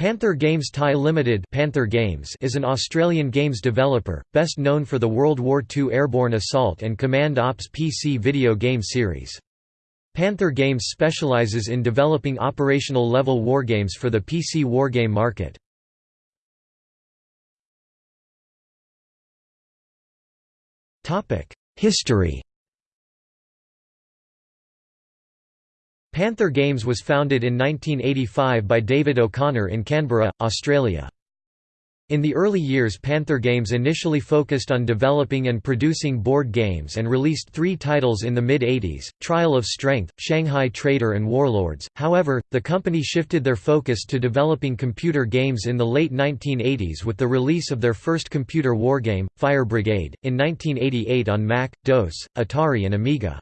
Panther Games Thai Limited Panther Games is an Australian games developer, best known for the World War II airborne assault and command ops PC video game series. Panther Games specializes in developing operational level wargames for the PC wargame market. History Panther Games was founded in 1985 by David O'Connor in Canberra, Australia. In the early years Panther Games initially focused on developing and producing board games and released three titles in the mid-80s, Trial of Strength, Shanghai Trader and Warlords, however, the company shifted their focus to developing computer games in the late 1980s with the release of their first computer wargame, Fire Brigade, in 1988 on Mac, DOS, Atari and Amiga.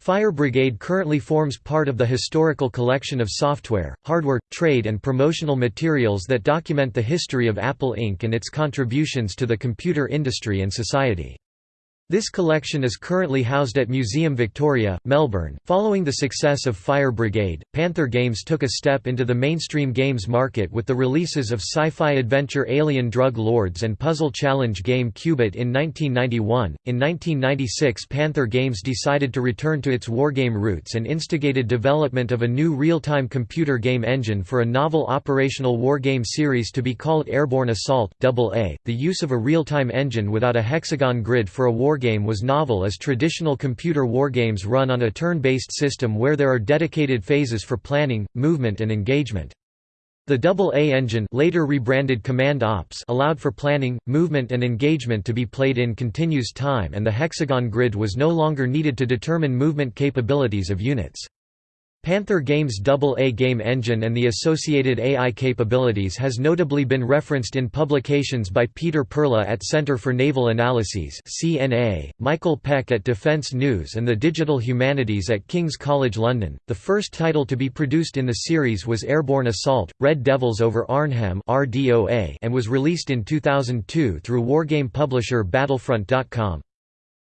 Fire Brigade currently forms part of the historical collection of software, hardware, trade and promotional materials that document the history of Apple Inc. and its contributions to the computer industry and society. This collection is currently housed at Museum Victoria, Melbourne. Following the success of Fire Brigade, Panther Games took a step into the mainstream games market with the releases of sci-fi adventure Alien Drug Lords and puzzle challenge game Qubit in 1991. In 1996, Panther Games decided to return to its wargame roots and instigated development of a new real-time computer game engine for a novel operational wargame series to be called Airborne Assault AA. The use of a real-time engine without a hexagon grid for a war wargame was novel as traditional computer wargames run on a turn-based system where there are dedicated phases for planning, movement and engagement. The AA engine later rebranded Command Ops allowed for planning, movement and engagement to be played in continuous time and the hexagon grid was no longer needed to determine movement capabilities of units. Panther Games' AA game engine and the associated AI capabilities has notably been referenced in publications by Peter Perla at Centre for Naval Analyses (CNA), Michael Peck at Defence News and the Digital Humanities at King's College London. The first title to be produced in the series was Airborne Assault: Red Devils over Arnhem (RDOA) and was released in 2002 through wargame publisher Battlefront.com.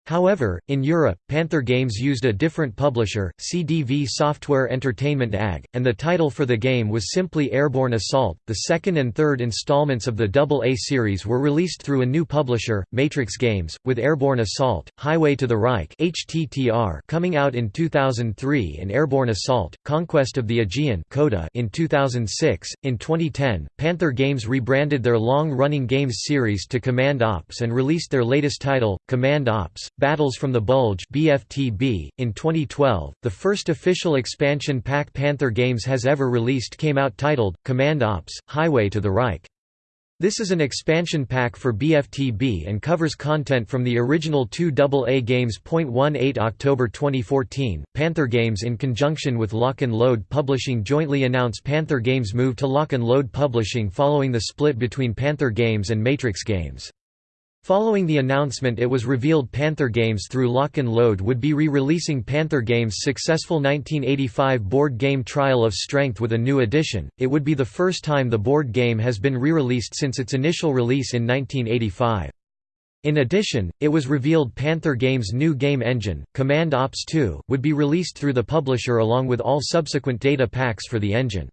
However, in Europe, Panther Games used a different publisher, CDV Software Entertainment AG, and the title for the game was simply Airborne Assault. The second and third installments of the AA series were released through a new publisher, Matrix Games, with Airborne Assault, Highway to the Reich (HTTR) coming out in 2003 and Airborne Assault: Conquest of the Aegean (CODA) in 2006. In 2010, Panther Games rebranded their long-running games series to Command Ops and released their latest title, Command Ops: Battles from the Bulge BFTB. .In 2012, the first official expansion pack Panther Games has ever released came out titled, Command Ops, Highway to the Reich. This is an expansion pack for BFTB and covers content from the original two AA games. 18 October 2014, Panther Games in conjunction with Lock and Load Publishing jointly announce Panther Games move to Lock and Load Publishing following the split between Panther Games and Matrix Games. Following the announcement it was revealed Panther Games through Lock and Load would be re-releasing Panther Games' successful 1985 board game Trial of Strength with a new edition, it would be the first time the board game has been re-released since its initial release in 1985. In addition, it was revealed Panther Games' new game engine, Command Ops 2, would be released through the publisher along with all subsequent data packs for the engine.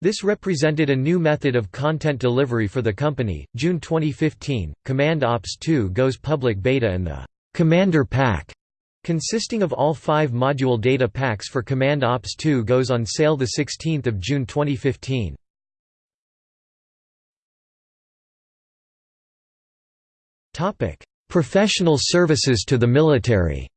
This represented a new method of content delivery for the company. June 2015, Command Ops 2 goes public beta and the Commander Pack, consisting of all five module data packs for Command Ops 2 goes on sale 16 June 2015. Professional services to the military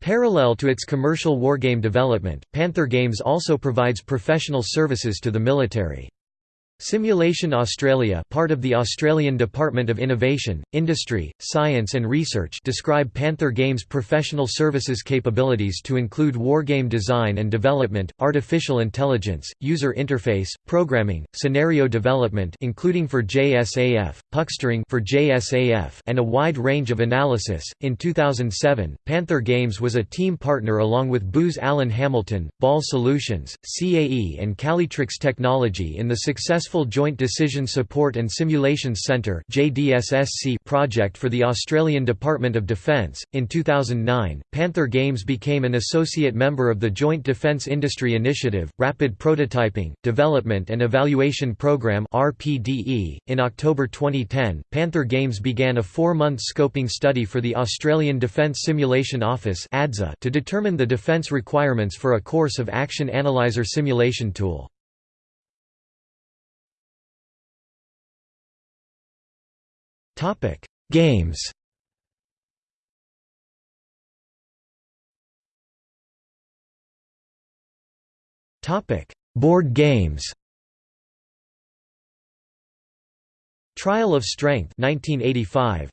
Parallel to its commercial wargame development, Panther Games also provides professional services to the military. Simulation Australia part of the Australian Department of Innovation, Industry, Science and Research describe Panther Games' professional services capabilities to include wargame design and development, artificial intelligence, user interface, programming, scenario development including for JSAF, puckstering for JSAF and a wide range of analysis. In 2007, Panther Games was a team partner along with Booz Allen Hamilton, Ball Solutions, CAE and Calytrix Technology in the successful successful Joint Decision Support and Simulations Centre project for the Australian Department of Defence. In 2009, Panther Games became an associate member of the Joint Defence Industry Initiative, Rapid Prototyping, Development and Evaluation Programme. In October 2010, Panther Games began a four-month scoping study for the Australian Defence Simulation Office to determine the defence requirements for a course of Action Analyzer simulation tool. Topic: Games. Topic: Board games. Trial of Strength 1985.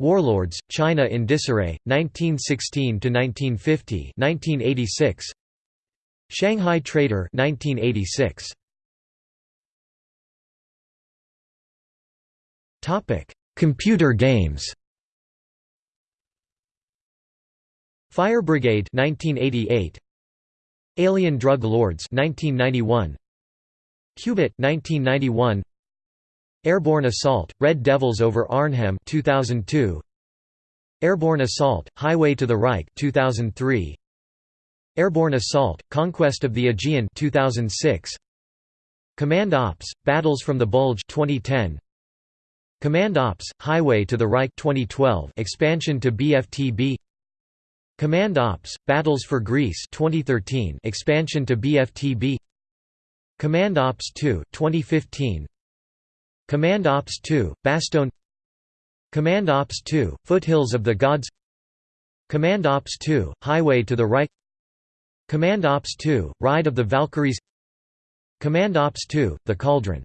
Warlords: China in Disarray 1916 to 1950 1986. Shanghai Trader 1986. Topic: Computer games. Fire Brigade 1988. Alien Drug Lords 1991. Qubit 1991. Airborne Assault: Red Devils over Arnhem 2002. Airborne Assault: Highway to the Reich 2003. Airborne Assault: Conquest of the Aegean 2006. Command Ops: Battles from the Bulge 2010. Command Ops: Highway to the Reich 2012 expansion to BFTB Command Ops: Battles for Greece 2013 expansion to BFTB Command Ops 2 2015 Command Ops 2 Bastogne Command Ops 2 Foothills of the Gods. Command Ops 2 Highway to the Reich. Command Ops 2 Ride of the Valkyries. Command Ops 2 The Cauldron